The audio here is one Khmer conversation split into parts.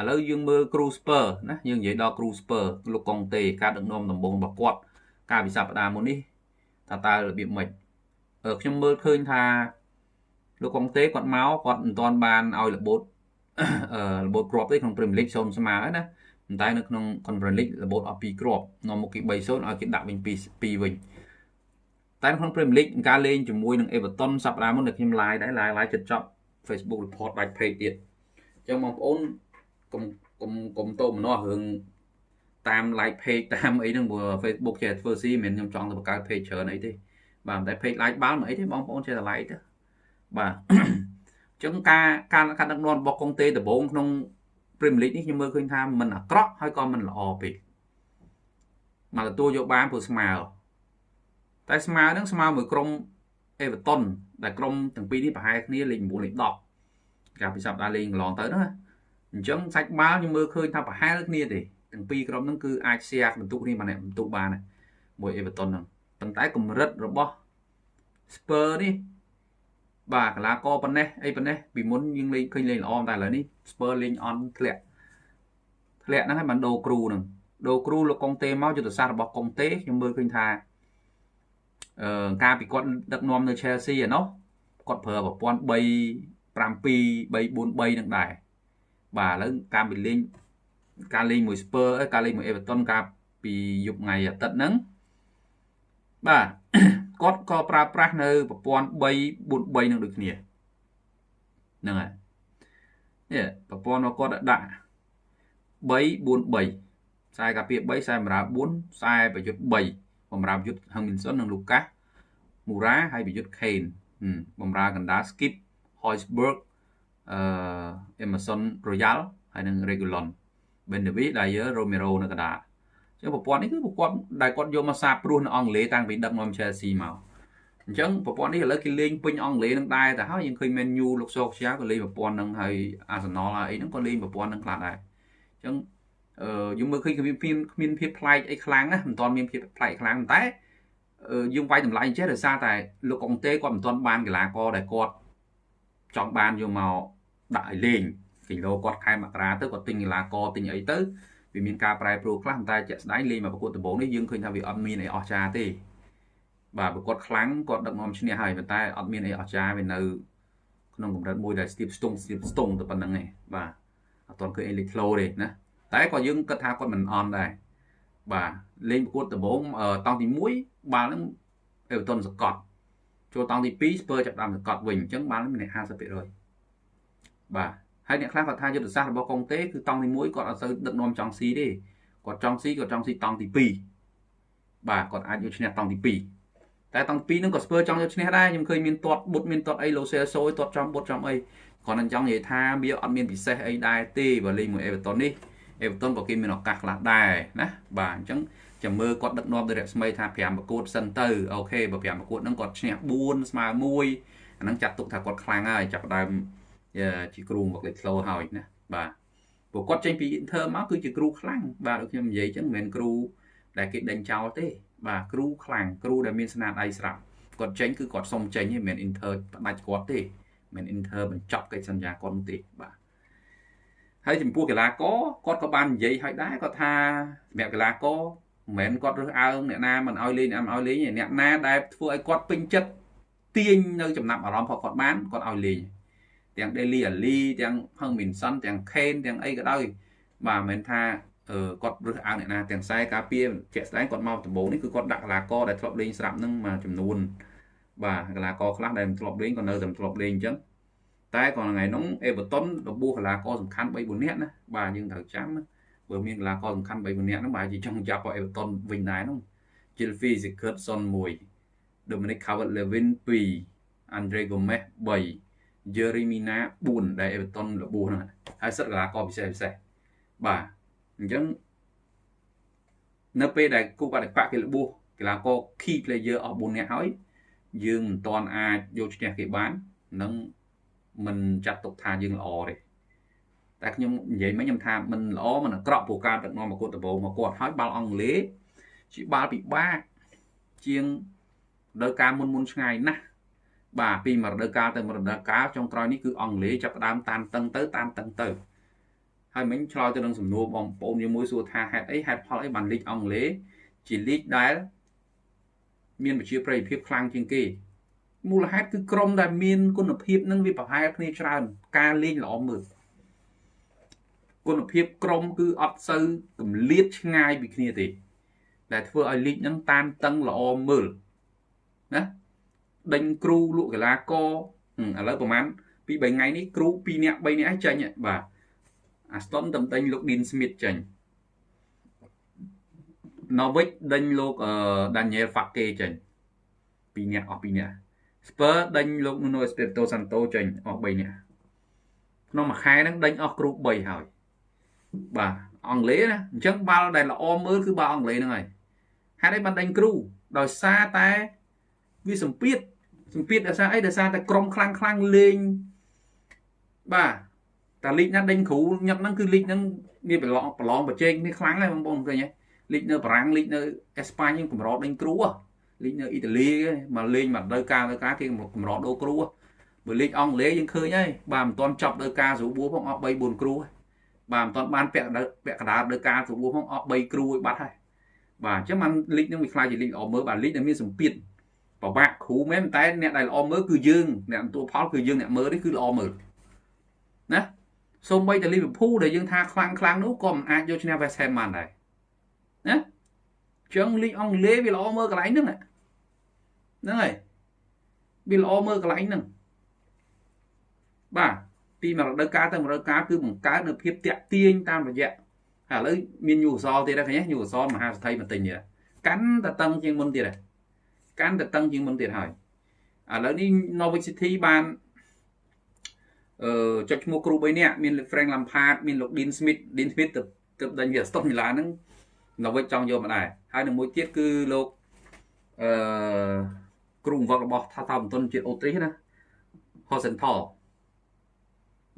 ឥឡូវយើងមើលគ្រូស្ពើណាយើងនិយាយដល់គ្រូស្ពើលោកកុងតេការដឹកនាំដំបូងរបស់គាត់កាលពីសប្តាហ៍មុននេះថាតើរបៀបម៉េចខ្ញុំមើលឃើញថាលោកកុងតេគាត់មកគាត់មិនទាន់បានឲ្យរបូតរបូតគ្រាប់ទេក្នុង Premier League សូនស្មើហើយណាប៉ុន្តែនៅក្នុង Conference League របូតអស់2គ្រាប់នាំមុខគេ3-0ឲ្យគេដាក់វិញ2 2វិញតែក្នុង Premier League ការលេងជាមួយនឹង Everton សប្តាហ៍មុនដែលខ្ញុំ live ដែរ live live ចិត្តចប់ Facebook report ដាច់ page ទៀតអញ្ចឹងបងប្អូន កុំកុំកុំតោមនោះរឿងតាម like page តាមអីហ្នឹងព្រោះ Facebook ចេះធ្វើស៊ីមិនខ្ញុំចង់ទៅបង្កើត page ច្រើនអីទេបាទតែ page like បាល់មិនអីទេបងប្អូនចេះតែ like ទៅបាទអញ្ចឹងការការការដឹកនាំរបស់កុងតេដំបូងក្នុង Premier League នេះខ្ញុំមើលឃើញថាมันអាក្រក់ហើយក៏มันល្អពេកមកទទួលយកបានព្រោះស្មើតែស្មើនឹងស្មើមួយក្រុម Everton ដែលក្រុមទាំងពីរនេះប្រហែលគ្នាលេខ9លេខ10កាលពីសប្តាហ៍លេងកន្លងទៅហ្នឹង អញ្ចឹងសាច់បាល់ខ្ញុំមើលឃើញថាប្រហែលគ្នាទេទាំងពីរក្រុមហ្នឹងគឺអាច share បន្ទុកនេះបានបន្ទុកបានមួយ Everton ហ្នឹងប៉ុន្តែកម្រិតរបស់ Spur នេះបាទកីឡាករប៉ុណ្ណេះអីប៉ុណ្ណេះពីមុនយើងលេងឃើញលេងល្អតែឥឡូវនេះ Spur លេងអន់ធ្លាក់ធ្លាក់ហ្នឹងហើយបានដូរគ្រូហ្នឹងដូរគ្រូលោកកុងតេមកយុទ្ធសាស្ត្ររបស់កុងតេខ្ញុំមើលឃើញថាអឺការពីគាត់ដឹកនាំនៅ Chelsea ឯណោះគាត់ប្រើប្រព័ន្ធ3 7 3 4 3នឹងដែរ បាទឥឡូវការពីលេងការលេងមួយ Spur ការលេងមួយ Everton កាលពីយប់ថ្ងៃអាទិត្យហ្នឹងបាទគាត់ក៏ប្រើប្រាស់នៅប្រព័ន្ធ3 4 3នឹងដូចគ្នាហ្នឹងហើយនេះប្រព័ន្ធរបស់គាត់ដាក់3 4 3ខ្សែកាពី3ខ្សែបម្រើ4ខ្សែប្រយុទ្ធ3បម្រើប្រយុទ្ធ Hemmingson និង Lucas Moura ហើយប្រយុទ្ធ Kane បម្រើកណ្ដាល Skip Hoiberg អឺ Emerson Royal ហើយនិង Regulon Bendevi Dyer Romero នៅកណ្ដាលចឹងប្រព័ន្ធនេះគឺប្រព័ន្ធដែលគាត់យកមកសាបព្រោះនៅអង់គ្លេសតាំងពីដឹកនាំ Chelsea មកអញ្ចឹងប្រព័ន្ធនេះឥឡូវគេលេងពេញអង់គ្លេសនឹងដែរតែហើយយើងឃើញ Man U លោកសូខ្យាក៏លេងប្រព័ន្ធនឹងហើយ Arsenal ហើយអីហ្នឹងក៏លេងប្រព័ន្ធនឹងខ្លះដែរអញ្ចឹងអឺយើងមើលឃើញគ្មានគ្មានភាពប្លែកអីខ្លាំងណាមិនទាន់មានភាពប្លែកខ្លាំងតែយើងវាយតម្លៃចេះដោយសារតែលោកអុងតេគាត់មិនទាន់បានកីឡាករដែលគាត់ចង់បានយកមក ដាក់ឲ្យលេងគីឡូគាត់ខែមករាទៅគាត់ទិញកីឡាករទិញអីទៅវាមានការប្រែប្រួលខ្លះតែជាក់ស្ដែងលេងមកប្រកួតដំបូងនេះយើងឃើញថាវាអត់មានអីអស្ចារ្យទេបាទប្រកួតខ្លាំងគាត់ដឹកនាំឈ្នះហើយប៉ុន្តែអត់មានអីអស្ចារ្យវានៅក្នុងកម្រិតមួយដែលស្ទាបស្ទង់ស្ទាបស្ទង់ទៅប៉ុណ្្នឹងឯងបាទអត់ទាន់ឃើញអីលេចធ្លោទេណាតែក៏យើងគិតថាគាត់មិនអន់ដែរបាទលេងប្រកួតដំបូងតង់ទី1បាល់ហ្នឹងអេវតុនសកត់ចូលតង់ទី2ស្ពើចាប់ដើមសកត់វិញអញ្ចឹងបាល់ហ្នឹងមាន50% បាទហើយអ្នកខ្លះគាត់ថាយុទ្ធសាស្ត្ររបស់កុងតេគឺតង់ទី1គាត់អត់សូវដឹកនាំចង់ស៊ីទេគាត់ចង់ស៊ីគាត់ចង់ស៊ីតង់ទី2បាទគាត់អាចយកឈ្នះតង់ទី2តែតង់ទី2ហ្នឹងក៏ស្ពើចង់យកឈ្នះដែរខ្ញុំឃើញមានទាត់បុតមានទាត់អីឡូសេសូយទាត់ចំបុតចំអីគាត់នឹងចង់និយាយថាវាអត់មានពិសេសអីដែរទេបើលេងមួយអេវ៉ាតុននេះអេវ៉ាតុនក៏គេមានឱកាសខ្លះដែរណាបាទអញ្ចឹងចាំមើលគាត់ដឹកនាំទៅរស្មីថា5ប្រកួតសិនទៅអូខេបើ5ប្រកួតហ្នឹងគាត់ឈ្នះ4ស្មើ1អាហ្នឹងចាត់ទុកថាគាត់ខ្លាំងហើយចាប់ដើម ជាគ្រូមកលេខធ្លោហើយណាបាទព្រោះគាត់ចេញពី Inter មកគឺជាគ្រូខ្លាំងបាទដូចខ្ញុំនិយាយអញ្ចឹងមិនមែនគ្រូដែលគេដេញចោលទេ បាទគ្រូខ្លាំងគ្រូដែលមានស្នាដៃស្រាប់គាត់ចេញគឺគាត់សុំចេញទេមិនមែន Inter ផ្ដាច់គាត់ទេមិន Inter បញ្ចប់កិច្ចសន្យាគាត់ទេបាទហើយចំពោះកីឡាករគាត់ក៏បាននិយាយឲ្យដែរគាត់ថាសម្រាប់កីឡាករមិនមែនគាត់រើសអើងអ្នកណាមិនឲ្យលេងអ្នកមិនឲ្យលេងអ្នកណាដែលធ្វើឲ្យគាត់ពេញចិត្តទាញនៅចំណាប់អារម្មណ៍របស់គាត់បានគាត់ឲ្យលេង ទាំង Daily Ali ទាំង Hungminson ទាំង Kane ទាំងអីក៏ដោយបាទមិនមែនថាអឺគាត់រើសអើងអ្នកណាទាំងខ្សែការពារជាក់ស្ដែងគាត់មកដំបូងនេះគឺគាត់ដាក់កីឡាករដែលធ្លាប់លេងស្រាប់នឹងមួយចំនួនបាទកីឡាករខ្លះដែលមិនធ្លាប់លេងក៏នៅតែធ្លាប់លេងអញ្ចឹងតែក៏ថ្ងៃនោះ Everton របួសកីឡាករសំខាន់3 4នាក់ណាបាទយើងត្រូវចាំបើមានកីឡាករសំខាន់3 4នាក់ហ្នឹងបាទជាចង់ចាប់ឲ្យ Everton វិញដែរហ្នឹង Chilfi Sigurdsson 1 Dominic Calvert-Lewin 2 Andre Gomes 3 Jeremina 4ដែល Everton របួសហ្នឹងហើយសិតកីឡាករពិសេសពិសេសបាទអញ្ចឹងនៅពេលដែលគូបដិបកគេរបួសកីឡាករ key player អស់4នាក់ហើយយើងមិនទាន់អាចយកឈ្នះគេបាននឹងមិនចាត់ទុកថាយើងល្អទេតែខ្ញុំនិយាយមិញខ្ញុំថាមិនល្អមិនអាក្រក់ព្រោះការដឹកនាំមកគាត់ដំបូងមកគាត់ហើយបាល់អង់គ្លេសជាបាល់ពិបាកជាងដល់ការមុនមុនឆ្ងាយណាស់ បាទពីមួយរដូវកាលទៅមួយរដូវកាលចុងក្រោយនេះគឺអង់គ្លេសចាប់ផ្ដើមតានតឹងទៅតានតឹងទៅហើយមិញឆ្លើយទៅនឹងសំណួរបងប្អូនមួយសួរថាហេតុអីហេតុផលអីបានលីកអង់គ្លេសជាលីកដែលមានប្រជាប្រិយភាពខ្លាំងជាងគេមូលហេតុគឺក្រុមដែលមានគុណភាពនឹងវាប្រហែលគ្នាច្រើន ការលេងល្អមើលគុណភាពក្រុមគឺអត់សូវកម្លៀតឆ្ងាយពីគ្នាទេដែលធ្វើឲ្យលីកហ្នឹងតានតឹងល្អមើលណា ដេញគ្រូលក់កីឡាករឥឡូវប្រហែលពី3ថ្ងៃនេះគ្រូ2នាក់3នាក់ឯងចាញ់បាទអាស្តុនតំដេញលោក Dean Smith ចាញ់ Norwich ដេញលោក Daniel Fake ចាញ់2នាក់អស់2នាក់ Spur ដេញលោក Nuno Espirito Santo ចេញអស់3នាក់ក្នុងមួយខែហ្នឹងដេញអស់គ្រូ3ហើយបាទអង់គ្លេសណាអញ្ចឹងបាល់ដែលល្អមើលគឺបាល់អង់គ្លេសហ្នឹងហើយហេតុអីបានដេញគ្រូដោយសារតែវាសម្ពាធ សម្ពាធដោយសារអីដោយសារតែក្រុមខ្លាំងខ្លាំងលេងបាទតែលីកណាដេញគ្រូញឹកហ្នឹងគឺលីកហ្នឹងវាប្រឡងប្រឡងប្រជែងនេះខ្លាំងហើយបងប្អូនឃើញទេលីកនៅបារាំងលីកនៅអេស្ប៉ាញកម្រដេញគ្រូលីកនៅអ៊ីតាលីមកលេងមកដល់ការទៅការគេកម្រដូរគ្រូបើលីកអង់គ្លេសយើងឃើញហើយបាទមិនទាន់ចប់ដល់ការស្រួលបួផងអស់3 4គ្រូបាទមិនទាន់បានពាក់ពាក់កណ្ដាលដល់ការស្រួលបួផងអស់3គ្រូឲ្យបាត់ហើយបាទអញ្ចឹងបានលីកនឹងវាខ្លាចជាលីកល្អមើលបាទលីកដែលមានសម្ពាធ ប្របាក់គ្រូមែនតែអ្នកដែលល្អមើលគឺយើងអ្នកទទួលផលគឺយើងអ្នកមើលនេះគឺល្អមើលណាសូម្បីតែលីវើពូលដែលយើងថាខ្លាំងខ្លាំងនោះក៏មិនអាចយកឈ្នះ West Ham បានដែរណាចឹងលីកអង់គ្លេសវាល្អមើលកន្លែងហ្នឹងហ្នឹងហើយវាល្អមើលកន្លែងហ្នឹងបាទពីមួយរដូវកាលទៅមួយរដូវកាលគឺបង្កើតនៅភាពតាក់ទាញតាមរយៈហើយឥឡូវមានញូសលទៀតហើយឃើញញូសលមហាសទ្ធិបន្ទិញទៀតកាន់តែតឹងជាងមុនទៀត កាន់តែតឹងជាងមុនទៀតហើយឥឡូវនេះ Norwich City បានអឺចុចឈ្មោះគ្រូ3នាក់មានលោក Frank Lampard មានលោក Dean Smith Dean Smith ទៅទៅដេញវា Aston Villa ហ្នឹង Norwich ចង់យកមកដែរហើយនឹងមួយទៀតគឺលោកអឺគ្រូបង្វឹករបស់ថាថាបន្ទុនជាតិអូទ្រីសណា Hosenthal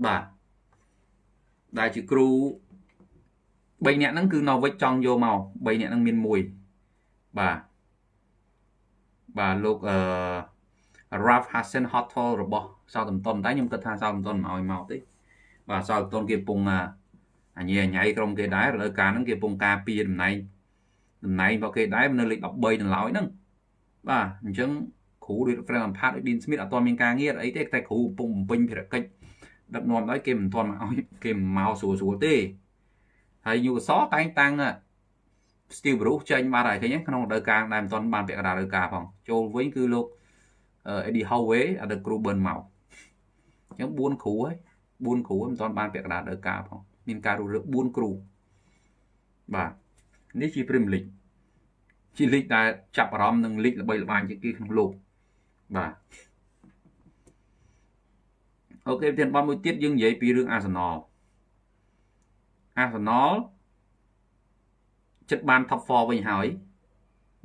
បាទដែលជាគ្រូ3នាក់ហ្នឹងគឺ Norwich ចង់យកមក3នាក់ហ្នឹងមានមួយបាទ បាទលោកអឺ Ralph Hassen Hotel របស់ Southampton តែខ្ញុំគិតថា Southampton មិនឲ្យមកទេបាទ Southampton គេពងអញអញៃក្រុមគេដែរលើការហ្នឹងគេពងការពារតំណែងតំណែងរបស់គេដែរនៅលេខ13ដល់ឡើយហ្នឹងបាទអញ្ចឹងគ្រូដូច Frank Lampard ដូច Dean Smith អត់ទាន់មានការងារអីទេតែគ្រូកំពុងបំពេញភារកិច្ចដឹកនាំដោយគេមិនទាន់មកឲ្យគេមកស្រួលស្រួលទេហើយយូសតែងតាំង Steve Bruce ចេញបាត់ហើយឃើញក្នុងរដូវកាលដែលមិនទាន់បានពាក់កណ្ដាលរដូវកាលផងចូលវិញគឺលោក Eddie Howe អត់គ្រូប៊ិនមកអញ្ចឹង4គ្រូហើយ4គ្រូមិនទាន់បានពាក់កណ្ដាលរដូវកាលផងមានការរុះរើ4គ្រូបាទនេះជា Premier League ជាលីកដែលចាប់អារម្មណ៍នឹងលីកល្បីល្បាញជាងគេក្នុងលោកបាទអូខេទៀតបងមួយទៀតយើងនិយាយពីរឿង Arsenal Arsenal ចិត្តបាន top 4វិញហើយ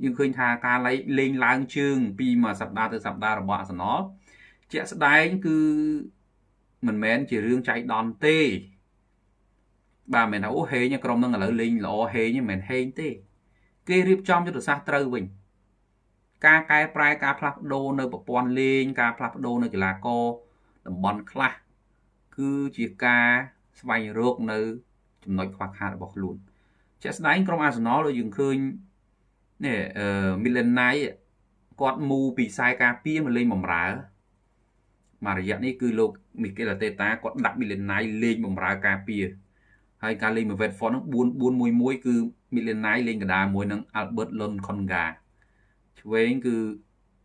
យើងឃើញថាការលេងឡើងជើង ពីមួយសប្តាហ៍ទៅសប្តាហ៍របស់ Arsenal ជាក់ស្ដែងគឺមិនមែនជារឿងចៃដន្យទេ បាទមិនថាអូហេងក្រុមនឹងឥឡូវលេងល្អហេងមិនមែនហេងទេ គេរៀបចំយុទ្ធសាស្ត្រត្រូវវិញការកែប្រែការផ្លាស់ប្ដូរនៅប្រព័ន្ធលេងការផ្លាស់ប្ដូរនៅកីឡាករតំបន់ខ្លះគឺជាការស្វែងរកនៅ ចំណុចខ្វះខាតរបស់ខ្លួន ជាក់ស្ដែងក្រុមអាសនលដូចយើងឃើញនេះអឺមីលិនណៃគាត់មូពីខ្សែការពារមកលេងបំរើមករយៈនេះគឺលោកមីកេលតេតាគាត់ដាក់មីលិនណៃលេងបំរើការពារហើយការលេងមកវេតហ្វននោះ4 4 1 1គឺមីលិនណៃលេងកណ្ដាលមួយនឹង Albert Lon Konga ឆ្វេងគឺ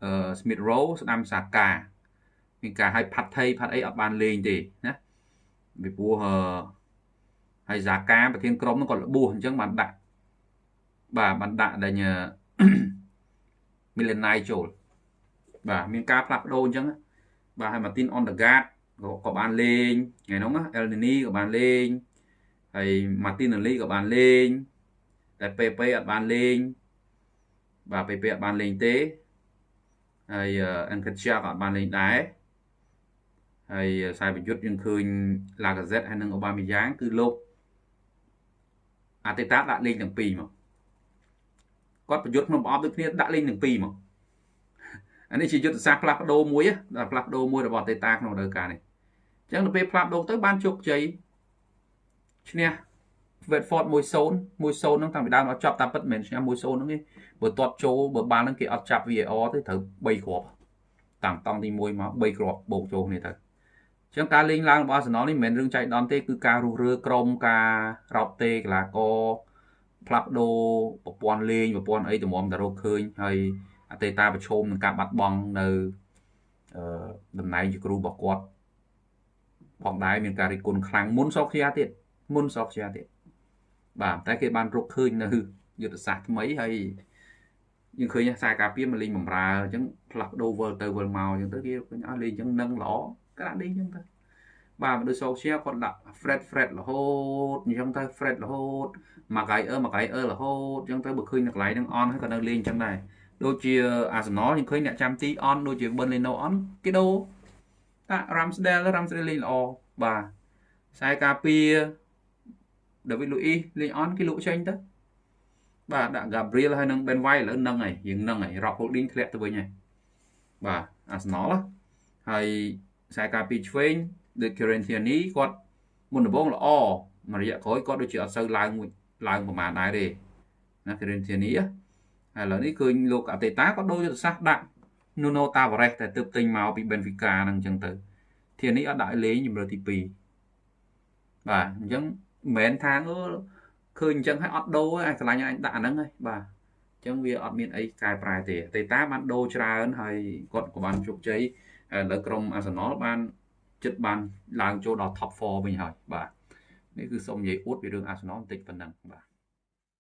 អឺ Smith Rowe ស្ដាំសាកាមានការឲ្យផាត់ថៃផាត់អីអត់បានលេងទេណាពីព្រោះ ហើយសាកាប្រធានក្រុមនោះគាត់លបួសអញ្ចឹងបានដាក់បាទបានដាក់ដែលមីលេណៃចូលបាទមានការផ្លាស់ប្ដូរអញ្ចឹងបាទហើយ Martin Ondegaard ក៏បានលេងថ្ងៃនោះ El Nini ក៏បានលេងហើយ Martinelli ក៏បានលេងតែ PP អត់បានលេងបាទ PP អត់បានលេងទេហើយ Enketia ក៏អត់បានលេងដែរហើយខ្សែប្រយុទ្ធយើងឃើញ Lacazette ហើយនិង Aubameyang គឺលោក អាតេតាដាក់លេងទាំងពីរមកគាត់ប្រយុទ្ធក្នុងប្រអប់ដូចគ្នាដាក់លេងទាំងពីរមកអានេះជាយុទ្ធសាស្ត្រផ្លាស់ប្ដូរមួយដល់ផ្លាស់ប្ដូរមួយរបស់តេតាក្នុងរដូវកាលនេះអញ្ចឹងទៅពេលផ្លាស់ប្ដូរទៅបានជោគជ័យឈ្នះ Watford 1-0 1-0ហ្នឹងតាំងពីដើមអត់ចាប់តាមពិតមិនមែនឈ្នះ1-0ហ្នឹងទេបើទាត់ចូលបើបាល់ហ្នឹងគេអត់ចាប់ VAR ទេត្រូវ3គ្រាប់តាំងតង់ទី1មក3គ្រាប់បូកចូលគ្នាទៅអញ្ចឹងការលេងឡើងរបស់ Arsenal នេះមិនមែនរឿងចៃដន្យទេគឺការរុះរើក្រុមការរោបទេកីឡាករផ្លាស់ប្ដូរប្រព័ន្ធលេងប្រព័ន្ធអីតម្រាំតែរកឃើញហើយអតីតាប្រឈមនឹងការបាត់បង់នៅអឺតំណែងជាគ្រូរបស់គាត់ផងដែរមានការរិះគន់ខ្លាំងមុនសោកជាទៀតមុនសោកជាទៀតបាទតែគេបានរកឃើញនៅយុទ្ធសាស្ត្រថ្មីហើយយើងឃើញខ្សែការពារមកលេងបំរើអញ្ចឹងផ្លាស់ប្ដូរវិលទៅវិលមកអញ្ចឹងទៅគេឃើញអស់លេងអញ្ចឹងនឹងល្អ ក្រាក់លេងអញ្ចឹងទៅបាទមនុស្សសោកជាគាត់ដាក់ Fred Fred រហូតអញ្ចឹងទៅ Fred រហូតមកកាយអឺមកកាយអឺរហូតអញ្ចឹងទៅបើឃើញនៅកន្លែងហ្នឹងអនហើយក៏នៅលេងអញ្ចឹងដែរដូចជា Arsenal ខ្ញុំឃើញអ្នកចាំទីអនដូចជា Burnley អនគេដូរតា Ramsdale Ramsdale លេងល្អបាទខ្សែការពារ David Luiz លេងអនគេលក់ចេញទៅបាទដាក់ Gabriel ហើយនឹង Ben White ឥឡូវនឹងហើយយើងនឹងហើយ Rob Holding ធ្លាក់ទៅវិញហើយបាទ Arsenal ហើយ ខ្សែការពារឆ្វេងដូច Corinthians គាត់មុនដំបូងល្អមួយរយៈក្រោយគាត់ដូចជាអត់សូវឡើងឡើងប្រហែលដែរទេណា Corinthians ហើយឥឡូវនេះឃើញលោកអតេតាក៏ដូចយុទ្ធសាស្ត្រដាក់ Nuno Tavares តែទើបទិញមកពី Benfica ហ្នឹងអញ្ចឹងទៅធាននេះអត់ដាក់លេងជំរឿទី2បាទអញ្ចឹងមិនមែនថាអឺឃើញអញ្ចឹងហើយអត់ដូរឯងឆ្លាញ់អញដាក់អាហ្នឹងហើយបាទអញ្ចឹងវាអត់មានអីកែប្រែទេតែតាបានដូរច្រើនហើយគាត់ក៏បានជោគជ័យ ឥឡូវក្រុម Arsenal បានចិត្តបានឡើងចូលដល់ top 4វិញហើយបាទនេះគឺសូមនិយាយអួតពីរឿង Arsenal បន្តិចប៉ុណ្ណឹងបាទ